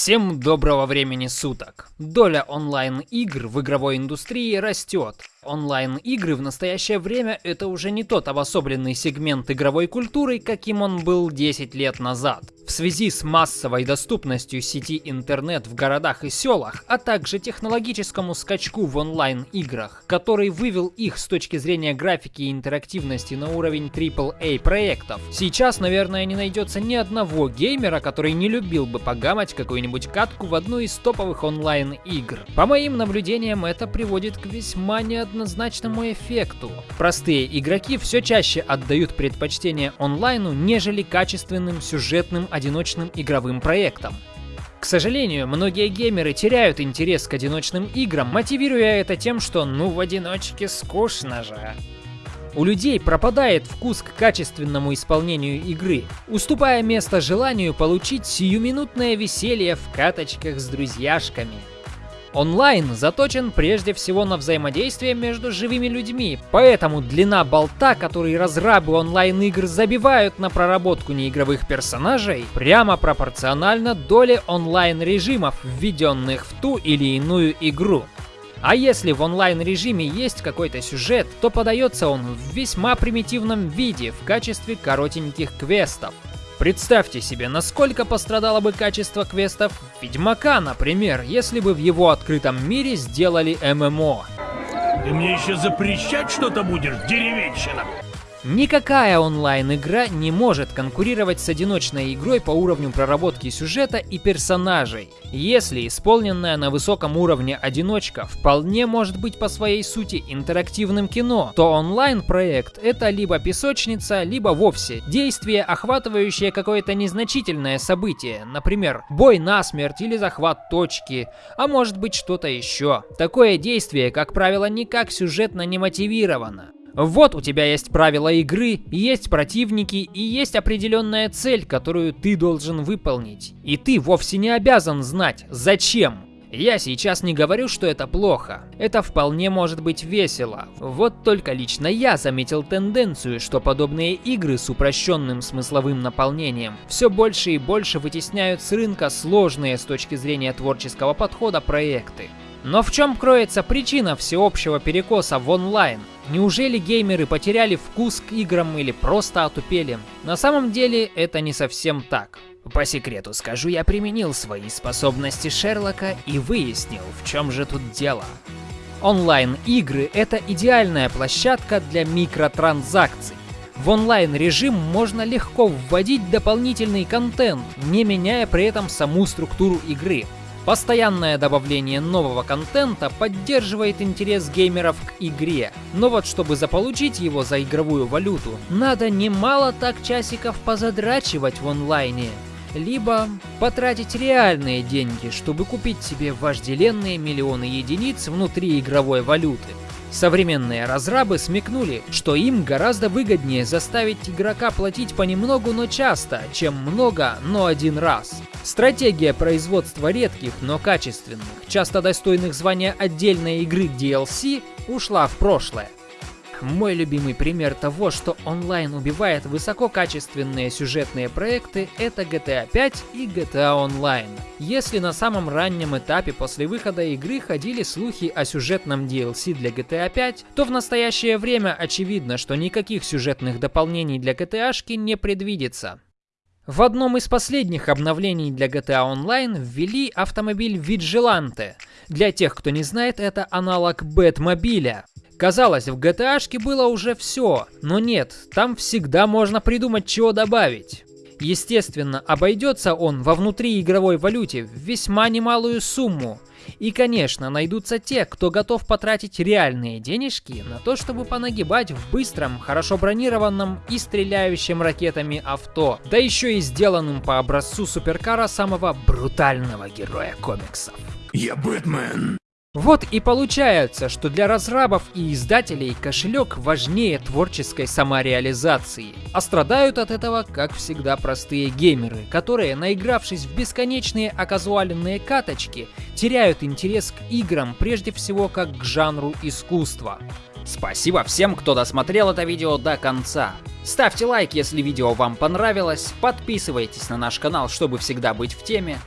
Всем доброго времени суток! Доля онлайн-игр в игровой индустрии растет. Онлайн-игры в настоящее время это уже не тот обособленный сегмент игровой культуры, каким он был 10 лет назад. В связи с массовой доступностью сети интернет в городах и селах, а также технологическому скачку в онлайн-играх, который вывел их с точки зрения графики и интерактивности на уровень AAA проектов, сейчас, наверное, не найдется ни одного геймера, который не любил бы погамать какую-нибудь катку в одну из топовых онлайн-игр. По моим наблюдениям, это приводит к весьма неоднозначному эффекту. Простые игроки все чаще отдают предпочтение онлайну, нежели качественным сюжетным одиночным игровым проектам. К сожалению, многие геймеры теряют интерес к одиночным играм, мотивируя это тем, что ну в одиночке скучно же. У людей пропадает вкус к качественному исполнению игры, уступая место желанию получить сиюминутное веселье в каточках с друзьяшками. Онлайн заточен прежде всего на взаимодействие между живыми людьми, поэтому длина болта, который разрабы онлайн-игр забивают на проработку неигровых персонажей, прямо пропорциональна доле онлайн-режимов, введенных в ту или иную игру. А если в онлайн-режиме есть какой-то сюжет, то подается он в весьма примитивном виде в качестве коротеньких квестов. Представьте себе, насколько пострадало бы качество квестов Ведьмака, например, если бы в его открытом мире сделали ММО. Ты мне еще запрещать что-то будешь, деревенщина? Никакая онлайн-игра не может конкурировать с одиночной игрой по уровню проработки сюжета и персонажей. Если исполненная на высоком уровне одиночка вполне может быть по своей сути интерактивным кино, то онлайн-проект это либо песочница, либо вовсе действие, охватывающее какое-то незначительное событие, например, бой насмерть или захват точки, а может быть что-то еще. Такое действие, как правило, никак сюжетно не мотивировано. Вот у тебя есть правила игры, есть противники и есть определенная цель, которую ты должен выполнить. И ты вовсе не обязан знать, зачем. Я сейчас не говорю, что это плохо. Это вполне может быть весело. Вот только лично я заметил тенденцию, что подобные игры с упрощенным смысловым наполнением все больше и больше вытесняют с рынка сложные с точки зрения творческого подхода проекты. Но в чем кроется причина всеобщего перекоса в онлайн? Неужели геймеры потеряли вкус к играм или просто отупели? На самом деле это не совсем так. По секрету скажу, я применил свои способности Шерлока и выяснил, в чем же тут дело. Онлайн-игры — это идеальная площадка для микротранзакций. В онлайн-режим можно легко вводить дополнительный контент, не меняя при этом саму структуру игры. Постоянное добавление нового контента поддерживает интерес геймеров к игре, но вот чтобы заполучить его за игровую валюту, надо немало так часиков позадрачивать в онлайне. Либо потратить реальные деньги, чтобы купить себе вожделенные миллионы единиц внутри игровой валюты. Современные разрабы смекнули, что им гораздо выгоднее заставить игрока платить понемногу, но часто, чем много, но один раз. Стратегия производства редких, но качественных, часто достойных звания отдельной игры DLC, ушла в прошлое. Мой любимый пример того, что онлайн убивает высококачественные сюжетные проекты, это GTA 5 и GTA Online. Если на самом раннем этапе после выхода игры ходили слухи о сюжетном DLC для GTA 5, то в настоящее время очевидно, что никаких сюжетных дополнений для GTA не предвидится. В одном из последних обновлений для GTA Online ввели автомобиль Vigilante. Для тех, кто не знает, это аналог Бэтмобиля. Казалось, в GTA было уже все, но нет, там всегда можно придумать чего добавить. Естественно, обойдется он во внутриигровой валюте в весьма немалую сумму. И, конечно, найдутся те, кто готов потратить реальные денежки на то, чтобы понагибать в быстром, хорошо бронированном и стреляющем ракетами авто, да еще и сделанным по образцу суперкара самого брутального героя комиксов. Я Бэтмен. Вот и получается, что для разрабов и издателей кошелек важнее творческой самореализации. А страдают от этого, как всегда, простые геймеры, которые, наигравшись в бесконечные оказуаленные каточки, теряют интерес к играм прежде всего как к жанру искусства. Спасибо всем, кто досмотрел это видео до конца. Ставьте лайк, если видео вам понравилось, подписывайтесь на наш канал, чтобы всегда быть в теме.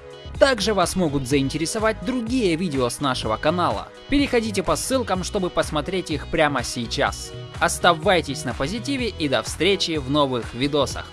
Также вас могут заинтересовать другие видео с нашего канала. Переходите по ссылкам, чтобы посмотреть их прямо сейчас. Оставайтесь на позитиве и до встречи в новых видосах.